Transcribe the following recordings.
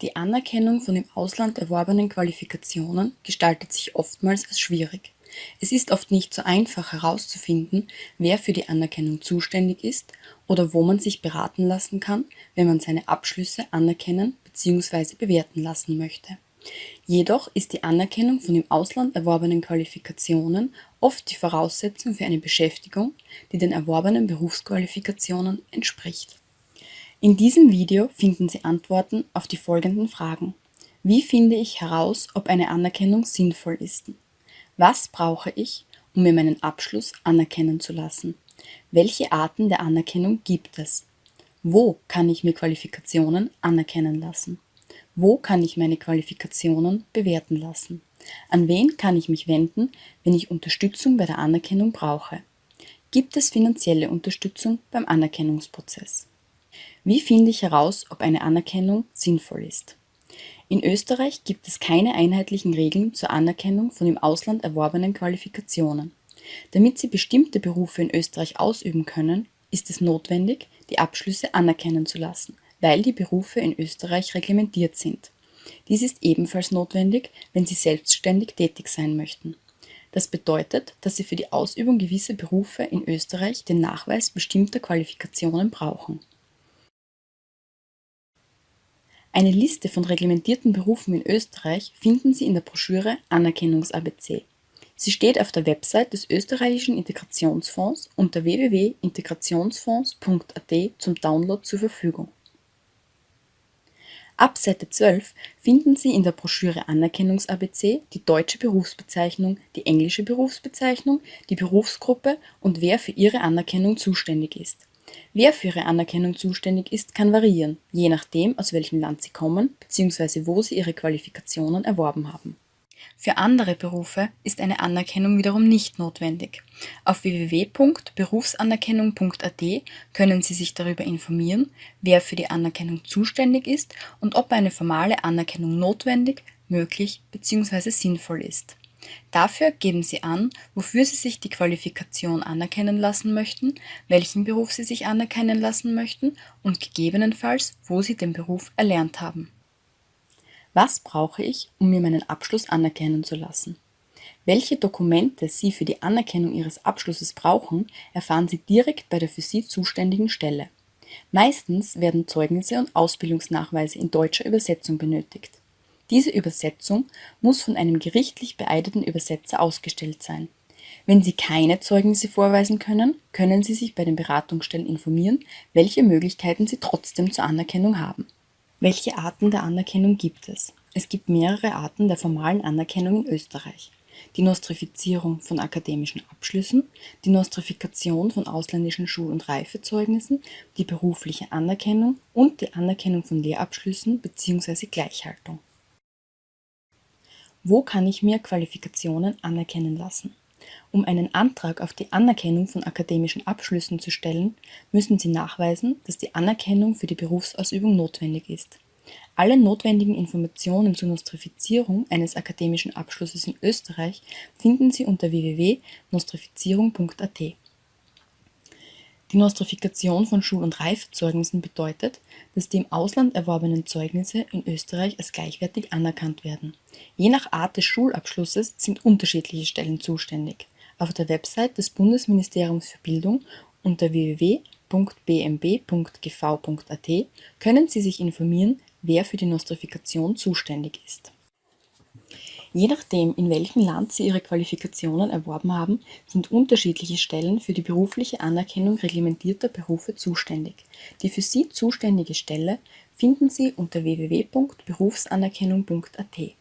Die Anerkennung von im Ausland erworbenen Qualifikationen gestaltet sich oftmals als schwierig. Es ist oft nicht so einfach herauszufinden, wer für die Anerkennung zuständig ist oder wo man sich beraten lassen kann, wenn man seine Abschlüsse anerkennen bzw. bewerten lassen möchte. Jedoch ist die Anerkennung von im Ausland erworbenen Qualifikationen oft die Voraussetzung für eine Beschäftigung, die den erworbenen Berufsqualifikationen entspricht in diesem Video finden Sie Antworten auf die folgenden Fragen. Wie finde ich heraus, ob eine Anerkennung sinnvoll ist? Was brauche ich, um mir meinen Abschluss anerkennen zu lassen? Welche Arten der Anerkennung gibt es? Wo kann ich mir Qualifikationen anerkennen lassen? Wo kann ich meine Qualifikationen bewerten lassen? An wen kann ich mich wenden, wenn ich Unterstützung bei der Anerkennung brauche? Gibt es finanzielle Unterstützung beim Anerkennungsprozess? Wie finde ich heraus, ob eine Anerkennung sinnvoll ist? In Österreich gibt es keine einheitlichen Regeln zur Anerkennung von im Ausland erworbenen Qualifikationen. Damit Sie bestimmte Berufe in Österreich ausüben können, ist es notwendig, die Abschlüsse anerkennen zu lassen, weil die Berufe in Österreich reglementiert sind. Dies ist ebenfalls notwendig, wenn Sie selbstständig tätig sein möchten. Das bedeutet, dass Sie für die Ausübung gewisser Berufe in Österreich den Nachweis bestimmter Qualifikationen brauchen Eine Liste von reglementierten Berufen in Österreich finden Sie in der Broschüre Anerkennungs-ABC. Sie steht auf der Website des Österreichischen Integrationsfonds unter www.integrationsfonds.at zum Download zur Verfügung. Ab Seite 12 finden Sie in der Broschüre Anerkennungs-ABC die deutsche Berufsbezeichnung, die englische Berufsbezeichnung, die Berufsgruppe und wer für ihre Anerkennung zuständig ist. Wer für ihre Anerkennung zuständig ist, kann variieren, je nachdem, aus welchem Land sie kommen bzw. wo sie ihre Qualifikationen erworben haben. Für andere Berufe ist eine Anerkennung wiederum nicht notwendig. Auf www.berufsanerkennung.at können Sie sich darüber informieren, wer für die Anerkennung zuständig ist und ob eine formale Anerkennung notwendig, möglich bzw. sinnvoll ist. Dafür geben Sie an, wofür Sie sich die Qualifikation anerkennen lassen möchten, welchen Beruf Sie sich anerkennen lassen möchten und gegebenenfalls, wo Sie den Beruf erlernt haben. Was brauche ich, um mir meinen Abschluss anerkennen zu lassen? Welche Dokumente Sie für die Anerkennung Ihres Abschlusses brauchen, erfahren Sie direkt bei der für Sie zuständigen Stelle. Meistens werden Zeugnisse und Ausbildungsnachweise in deutscher Übersetzung benötigt. Diese Übersetzung muss von einem gerichtlich beeideten Übersetzer ausgestellt sein. Wenn Sie keine Zeugnisse vorweisen können, können Sie sich bei den Beratungsstellen informieren, welche Möglichkeiten Sie trotzdem zur Anerkennung haben. Welche Arten der Anerkennung gibt es? Es gibt mehrere Arten der formalen Anerkennung in Österreich. Die Nostrifizierung von akademischen Abschlüssen, die Nostrifikation von ausländischen Schul- und Reifezeugnissen, die berufliche Anerkennung und die Anerkennung von Lehrabschlüssen bzw. Gleichhaltung. Wo kann ich mir Qualifikationen anerkennen lassen? Um einen Antrag auf die Anerkennung von akademischen Abschlüssen zu stellen, müssen Sie nachweisen, dass die Anerkennung für die Berufsausübung notwendig ist. Alle notwendigen Informationen zur Nostrifizierung eines akademischen Abschlusses in Österreich finden Sie unter www.nostrifizierung.at. Die Nostrifikation von Schul- und Reifzeugnissen bedeutet, dass die im Ausland erworbenen Zeugnisse in Österreich als gleichwertig anerkannt werden. Je nach Art des Schulabschlusses sind unterschiedliche Stellen zuständig. Auf der Website des Bundesministeriums für Bildung unter www.bmb.gv.at können Sie sich informieren, wer für die Nostrifikation zuständig ist. Je nachdem, in welchem Land Sie Ihre Qualifikationen erworben haben, sind unterschiedliche Stellen für die berufliche Anerkennung reglementierter Berufe zuständig. Die für Sie zuständige Stelle finden Sie unter www.berufsanerkennung.at.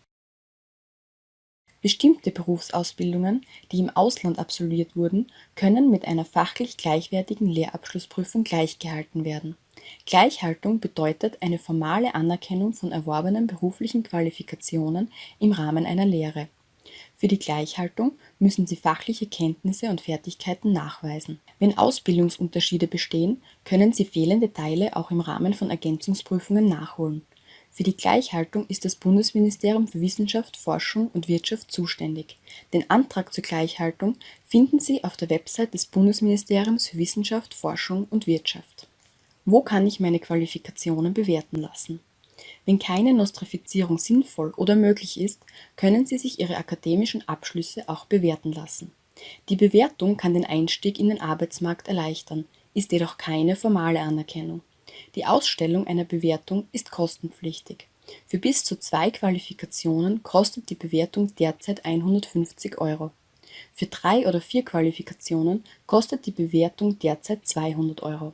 Bestimmte Berufsausbildungen, die im Ausland absolviert wurden, können mit einer fachlich gleichwertigen Lehrabschlussprüfung gleichgehalten werden Gleichhaltung bedeutet eine formale Anerkennung von erworbenen beruflichen Qualifikationen im Rahmen einer Lehre. Für die Gleichhaltung müssen Sie fachliche Kenntnisse und Fertigkeiten nachweisen. Wenn Ausbildungsunterschiede bestehen, können Sie fehlende Teile auch im Rahmen von Ergänzungsprüfungen nachholen. Für die Gleichhaltung ist das Bundesministerium für Wissenschaft, Forschung und Wirtschaft zuständig. Den Antrag zur Gleichhaltung finden Sie auf der Website des Bundesministeriums für Wissenschaft, Forschung und Wirtschaft wo kann ich meine Qualifikationen bewerten lassen? Wenn keine Nostrifizierung sinnvoll oder möglich ist, können Sie sich Ihre akademischen Abschlüsse auch bewerten lassen. Die Bewertung kann den Einstieg in den Arbeitsmarkt erleichtern, ist jedoch keine formale Anerkennung. Die Ausstellung einer Bewertung ist kostenpflichtig. Für bis zu zwei Qualifikationen kostet die Bewertung derzeit 150 Euro. Für drei oder vier Qualifikationen kostet die Bewertung derzeit 200 Euro.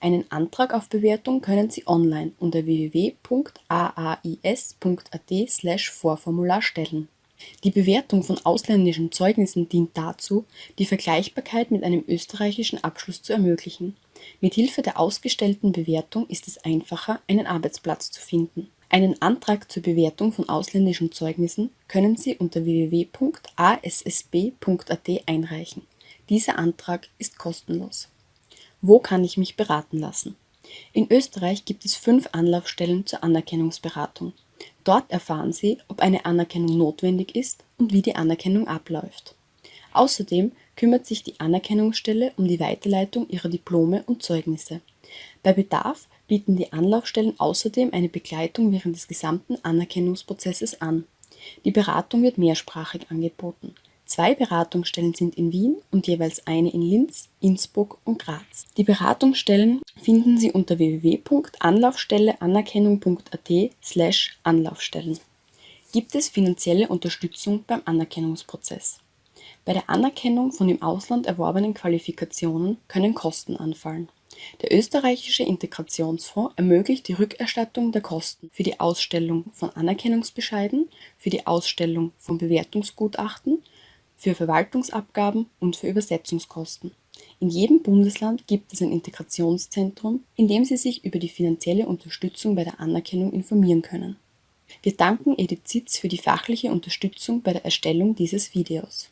Einen Antrag auf Bewertung können Sie online unter www.aais.at/vorformular stellen. Die Bewertung von ausländischen Zeugnissen dient dazu, die Vergleichbarkeit mit einem österreichischen Abschluss zu ermöglichen. Mit Hilfe der ausgestellten Bewertung ist es einfacher, einen Arbeitsplatz zu finden. Einen Antrag zur Bewertung von ausländischen Zeugnissen können Sie unter www.assb.at einreichen. Dieser Antrag ist kostenlos. Wo kann ich mich beraten lassen? In Österreich gibt es fünf Anlaufstellen zur Anerkennungsberatung. Dort erfahren Sie, ob eine Anerkennung notwendig ist und wie die Anerkennung abläuft. Außerdem kümmert sich die Anerkennungsstelle um die Weiterleitung Ihrer Diplome und Zeugnisse. Bei Bedarf bieten die Anlaufstellen außerdem eine Begleitung während des gesamten Anerkennungsprozesses an. Die Beratung wird mehrsprachig angeboten Zwei Beratungsstellen sind in Wien und jeweils eine in Linz, Innsbruck und Graz. Die Beratungsstellen finden Sie unter www.anlaufstelleanerkennung.at/anlaufstellen. Gibt es finanzielle Unterstützung beim Anerkennungsprozess? Bei der Anerkennung von im Ausland erworbenen Qualifikationen können Kosten anfallen. Der österreichische Integrationsfonds ermöglicht die Rückerstattung der Kosten für die Ausstellung von Anerkennungsbescheiden, für die Ausstellung von Bewertungsgutachten für Verwaltungsabgaben und für Übersetzungskosten. In jedem Bundesland gibt es ein Integrationszentrum, in dem Sie sich über die finanzielle Unterstützung bei der Anerkennung informieren können. Wir danken Edith Zitz für die fachliche Unterstützung bei der Erstellung dieses Videos